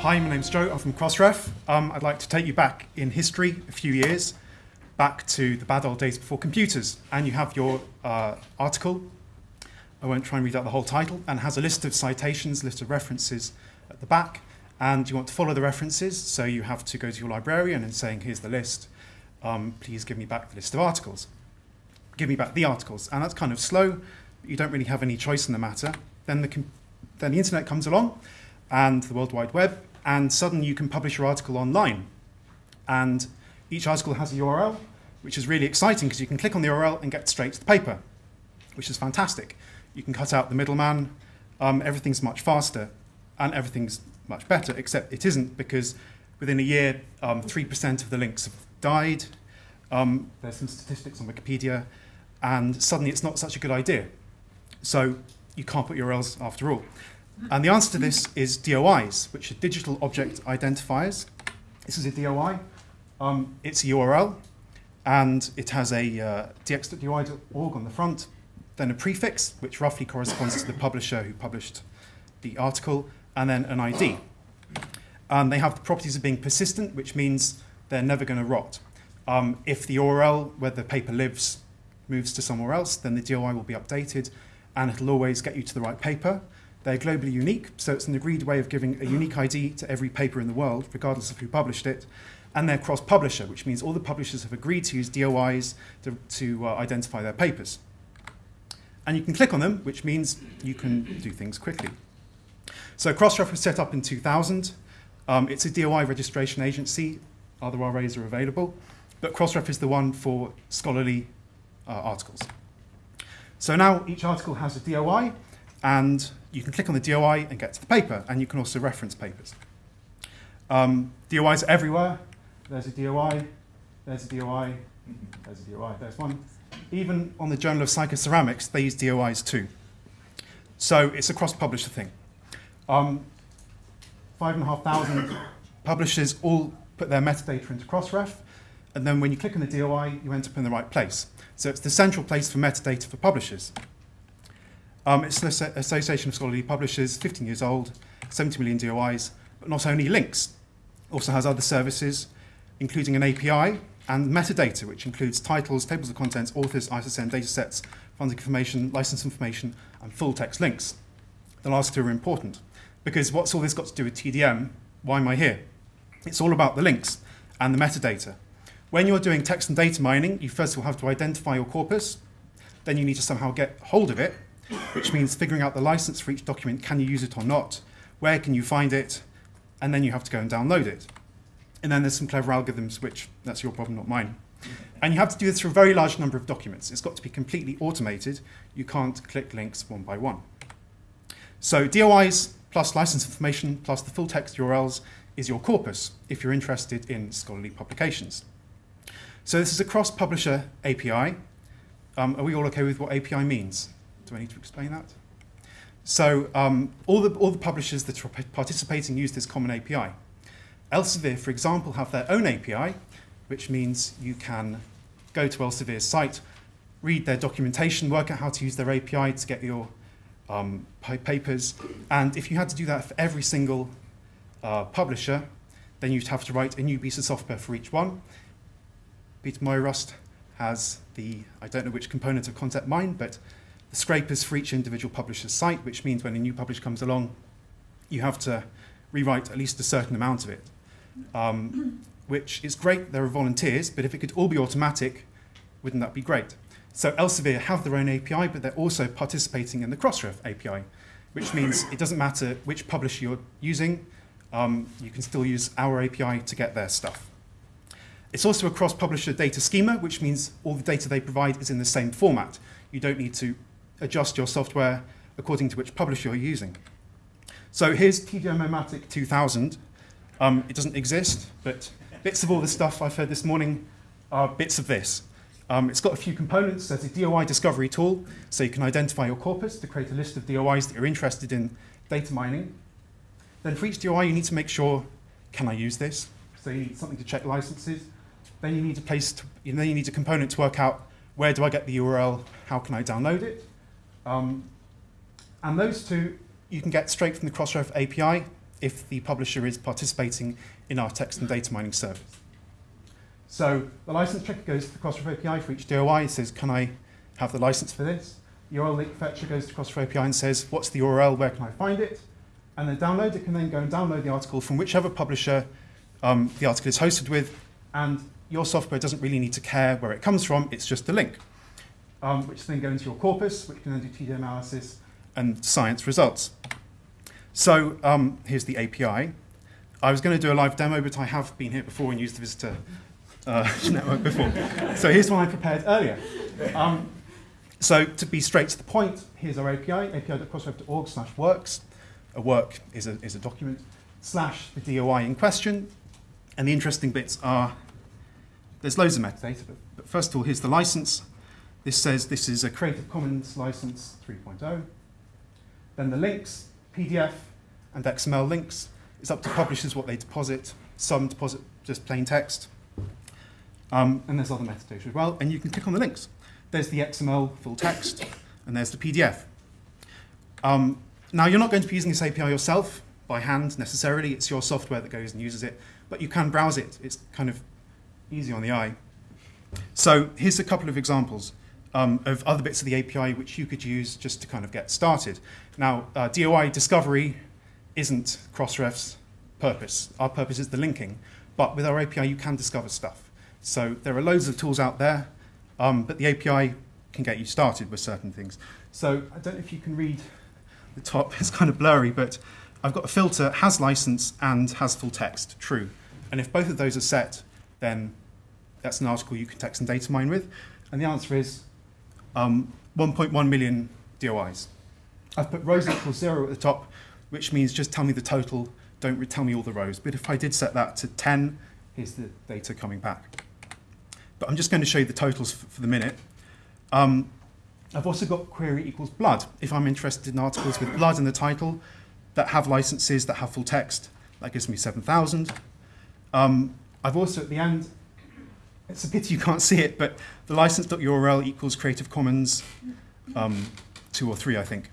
Hi, my name's Joe. I'm from Crossref. Um, I'd like to take you back in history a few years, back to the bad old days before computers. And you have your uh, article. I won't try and read out the whole title, and has a list of citations, list of references at the back. And you want to follow the references, so you have to go to your librarian and saying, here's the list. Um, please give me back the list of articles. Give me back the articles. And that's kind of slow. You don't really have any choice in the matter. Then the, then the internet comes along, and the World Wide Web, and suddenly you can publish your article online. And each article has a URL, which is really exciting because you can click on the URL and get straight to the paper, which is fantastic. You can cut out the middleman, um, everything's much faster, and everything's much better, except it isn't because within a year, 3% um, of the links have died. Um, there's some statistics on Wikipedia, and suddenly it's not such a good idea. So you can't put URLs after all. And the answer to this is DOIs, which are digital object identifiers. This is a DOI. Um, it's a URL, and it has a uh, dx.doi.org on the front, then a prefix, which roughly corresponds to the publisher who published the article, and then an ID. And they have the properties of being persistent, which means they're never going to rot. Um, if the URL where the paper lives moves to somewhere else, then the DOI will be updated, and it'll always get you to the right paper. They're globally unique, so it's an agreed way of giving a unique ID to every paper in the world, regardless of who published it. And they're cross-publisher, which means all the publishers have agreed to use DOIs to, to uh, identify their papers. And you can click on them, which means you can do things quickly. So Crossref was set up in 2000. Um, it's a DOI registration agency. Other RAs are available. But Crossref is the one for scholarly uh, articles. So now each article has a DOI, and you can click on the DOI and get to the paper, and you can also reference papers. Um, DOIs are everywhere. There's a DOI, there's a DOI, there's a DOI, there's one. Even on the Journal of Psychoceramics, they use DOIs too. So it's a cross-publisher thing. Um, five and a half thousand publishers all put their metadata into Crossref, and then when you click on the DOI, you end up in the right place. So it's the central place for metadata for publishers. Um, it's the Association of Scholarly Publishers, 15 years old, 70 million DOIs, but not only links, also has other services, including an API and metadata, which includes titles, tables of contents, authors, ISSN datasets, funding information, license information, and full text links. The last two are important, because what's all this got to do with TDM? Why am I here? It's all about the links and the metadata. When you're doing text and data mining, you first will have to identify your corpus, then you need to somehow get hold of it, which means figuring out the license for each document, can you use it or not, where can you find it, and then you have to go and download it. And then there's some clever algorithms, which that's your problem, not mine. And you have to do this for a very large number of documents. It's got to be completely automated. You can't click links one by one. So DOIs plus license information plus the full text URLs is your corpus if you're interested in scholarly publications. So this is a cross-publisher API. Um, are we all okay with what API means? Do I need to explain that? So um, all, the, all the publishers that are participating use this common API. Elsevier, for example, have their own API, which means you can go to Elsevier's site, read their documentation, work out how to use their API to get your um, papers. And if you had to do that for every single uh, publisher, then you'd have to write a new piece of software for each one. Peter Murray-Rust has the, I don't know which component of ContentMine, but the scrapers for each individual publisher's site, which means when a new publisher comes along, you have to rewrite at least a certain amount of it, um, which is great. There are volunteers, but if it could all be automatic, wouldn't that be great? So Elsevier have their own API, but they're also participating in the Crossref API, which means it doesn't matter which publisher you're using, um, you can still use our API to get their stuff. It's also a cross-publisher data schema, which means all the data they provide is in the same format. You don't need to adjust your software according to which publisher you're using. So here's TDM-O-Matic 2000. Um, it doesn't exist, but bits of all the stuff I've heard this morning are bits of this. Um, it's got a few components. There's a DOI discovery tool, so you can identify your corpus to create a list of DOIs that you're interested in data mining. Then for each DOI, you need to make sure, can I use this? So you need something to check licenses. Then you need a place, to, know, you need a component to work out where do I get the URL, how can I download it? Um, and those two you can get straight from the Crossref API. if the publisher is participating in our text and data mining service. So the license checker goes to the Crossref API for each DOI and says, can I have the license for this? URL link fetcher goes to Crossref API and says, what's the URL, where can I find it? And the downloader can then go and download the article from whichever publisher um, the article is hosted with, and your software doesn't really need to care where it comes from, it's just a link, um, which then go into your corpus, which can then do TD analysis and science results. So um, here's the API. I was going to do a live demo, but I have been here before and used the visitor uh, network before. So here's one I prepared earlier. Um, so to be straight to the point, here's our API, api.crossref.org slash works. A work is a, is a document, slash the DOI in question. And the interesting bits are, there's loads of metadata, but, but first of all, here's the license. This says this is a Creative Commons license 3.0. Then the links, PDF and XML links. It's up to publishers what they deposit. Some deposit just plain text. Um, and there's other metadata as well. And you can click on the links. There's the XML full text, and there's the PDF. Um, now, you're not going to be using this API yourself by hand necessarily. It's your software that goes and uses it. But you can browse it. It's kind of easy on the eye. So here's a couple of examples um, of other bits of the API which you could use just to kind of get started. Now, uh, DOI discovery isn't Crossref's purpose. Our purpose is the linking. But with our API, you can discover stuff. So there are loads of tools out there, um, but the API can get you started with certain things. So I don't know if you can read the top. It's kind of blurry, but I've got a filter, has license and has full text, true. And if both of those are set, then that's an article you can text and data mine with. And the answer is um, 1.1 million DOIs. I've put rows equals zero at the top, which means just tell me the total, don't tell me all the rows. But if I did set that to 10, here's the data coming back. But I'm just going to show you the totals for, the minute. Um, I've also got query equals blood. If I'm interested in articles with blood in the title that have licenses, that have full text, that gives me 7,000. Um, I've also, at the end, it's a pity you can't see it, but the license.url equals Creative Commons um, 2 or 3, I think.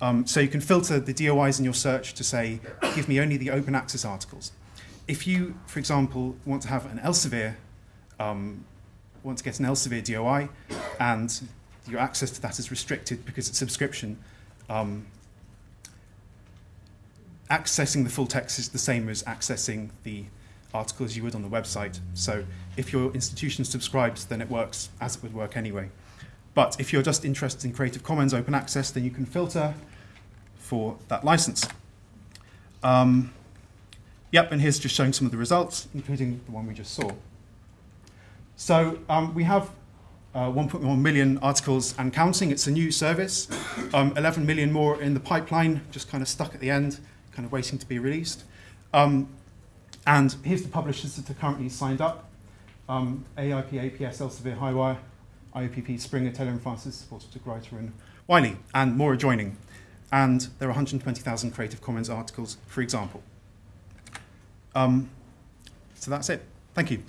Um, so you can filter the DOIs in your search to say, give me only the open access articles. If you, for example, want to have an Elsevier, um, want to get an Elsevier DOI, and your access to that is restricted because it's subscription, um, accessing the full text is the same as accessing the articles you would on the website. So if your institution subscribes, then it works as it would work anyway. But if you're just interested in Creative Commons open access, then you can filter for that license. Um, yep, and here's just showing some of the results, including the one we just saw. So um, we have uh, 1.1 million articles and counting. It's a new service. Um, 11 million more in the pipeline, just kind of stuck at the end, kind of waiting to be released. Um, and here's the publishers that are currently signed up. Um, AIP, APS, Elsevier, Highwire, IOPP, Springer, Taylor and Francis, supported to Writer and Wiley, and more are joining. And there are 120,000 Creative Commons articles, for example. Um, so that's it. Thank you.